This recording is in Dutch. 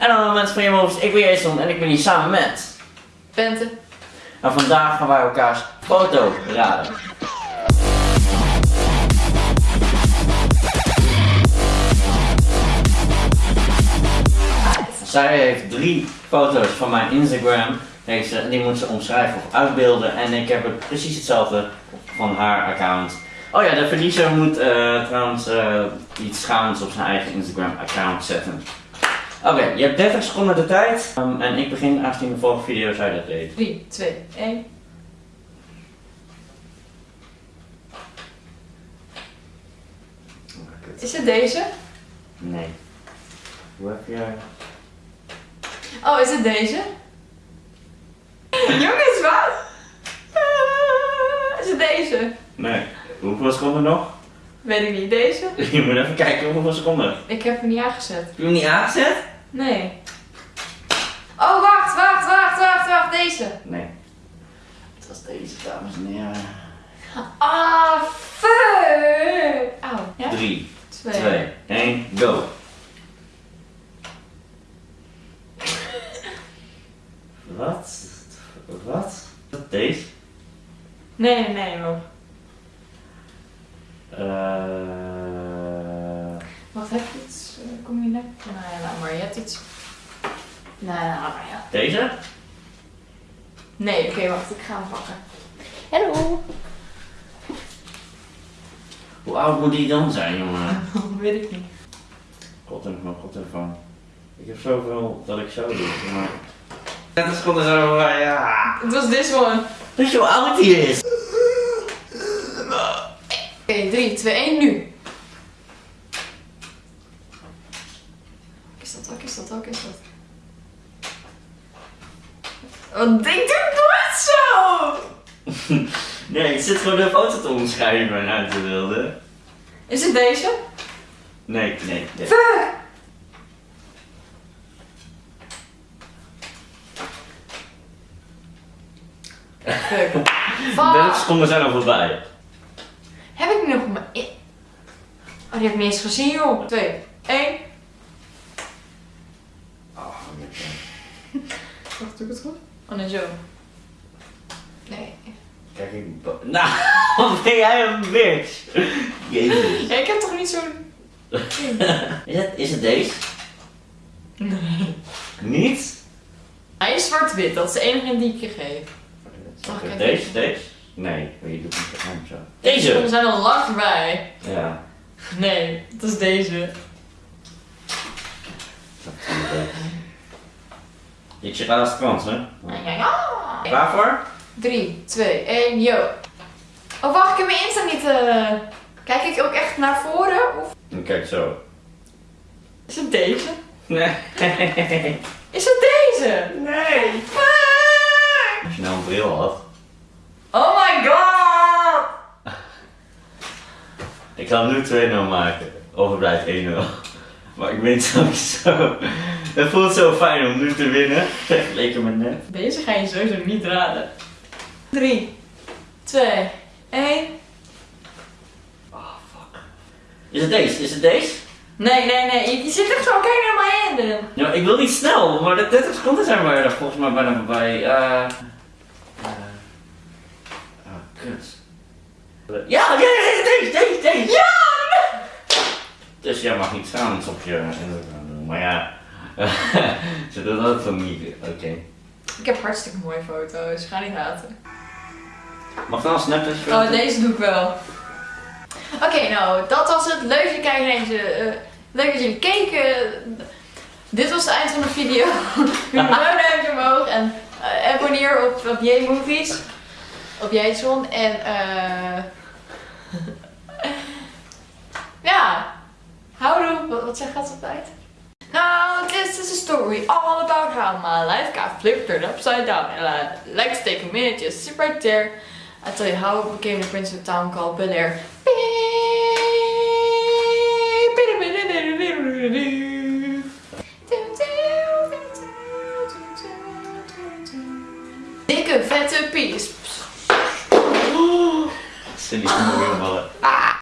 En dan mensen van je moves, ik ben Jason en ik ben hier samen met. Bente. En vandaag gaan wij elkaars foto raden. Zij heeft drie foto's van mijn Instagram. Deze, die moet ze omschrijven of uitbeelden. En ik heb het precies hetzelfde van haar account. Oh ja, de verliezer moet eh, trouwens eh, iets schaams op zijn eigen Instagram account zetten. Oké, je hebt 30 seconden de tijd. Um, en ik begin aangezien de vorige video zij dat deed. 3, 2, 1. Is het deze? Nee. Hoe heb jij... Oh, is het deze? Jongens, wat? Is het deze? Nee. Hoeveel seconden nog? Weet ik niet. Deze? Je moet even kijken hoeveel seconden. Ik heb hem niet aangezet. Heb je hem niet aangezet? Nee. Oh, wacht, wacht, wacht, wacht, wacht. Deze. Nee. Het was deze, dames en heren. Ah, fuck. Auw. Ja? 3, Twee. 2, 1, go. Wat? Wat? Wat deze? Nee, nee, nee, hoor. Eh. Wat heb je Kom je net? Nou ja, laat maar. Je hebt iets. Nou, nou, maar ja. deze? Nee, oké, wacht. Ik ga hem pakken. Hallo. Hoe oud moet die dan zijn, jongen? Weet ik niet. Koptelefoon, koptelefoon. Ik heb zoveel dat ik zo doe, maar... 30 seconden zo, maar ja. Het was this one. Weet je hoe oud die is? Oké, 3, 2, 1, nu. Wat is dat? Wat is dat? Wat is dat? Wat denk je nooit zo? Nee, ik zit gewoon de foto te omschrijven en uit te wilden. Is het deze? Nee, nee, nee. Fuck! Fuck. 30 Fuck. seconden zijn al voorbij. Heb ik nog maar. Oh, die heb ik niet eens gezien, joh. 2, 1. Wacht, doe ik het goed? Oh, nee, zo. Nee. Kijk, ik... Nou, wat ben jij een bitch? Jezus. Ja, ik heb toch niet zo'n... Is het, is het deze? Nee. Niet? Hij is zwart-wit, dat is de enige die ik je geef. Mag ik Deze, even- deze? Nee, maar je doet niet geheim zo. We Deze! zijn al lang voorbij. Ja. Nee, dat is deze. Ik zeg laatste kans, hè? Ja, ja, ja. Klaar voor? 3, 2, 1, yo. Oh, wacht, ik heb mijn Insta niet. eh Kijk ik ook echt naar voren? Of Dan kijk zo. is het deze? Nee. Is het deze? Nee. Fuck! Als je nou een bril had. Oh my god! Ik ga nu 2-0 maken. Of het blijft 1-0. Maar ik weet sowieso. Het voelt zo fijn om nu te winnen. Vergeleken met net. Deze ga je sowieso niet raden. 3, 2, 1. Oh fuck. Is het deze? Is het deze? Nee, nee, nee. Je, zit echt zo, kijk naar mijn handen. Ja, ik wil niet snel, maar de 30 seconden zijn we er volgens mij bijna voorbij. Eh. eh, ah, kut. Ja, ja, ja, deze, deze, deze. Ja! Dus jij mag niet staan op je doen, maar ja. Ze doen dat van niet. Oké. Ik heb hartstikke mooie foto's. Ga niet haten. Mag dan een Snapchat Oh, deze doe ik wel. Oké, nou, dat was het. Leuk dat jullie kijken naar deze. eh, leuk dat jullie keken. Dit was het eind van de video. Doe een duimpje omhoog en eh, abonneer op, op J-Movies. Op Jason. En eh. ja. Houdoe. Wat, wat zegt dat altijd? Now, this is a story all about how my life got flipped turned upside down. And I like to take a minute, just sit right there. I tell you how I became the prince of a town called Bel Air. Dikke vette pies. Cindy, kom weer vallen.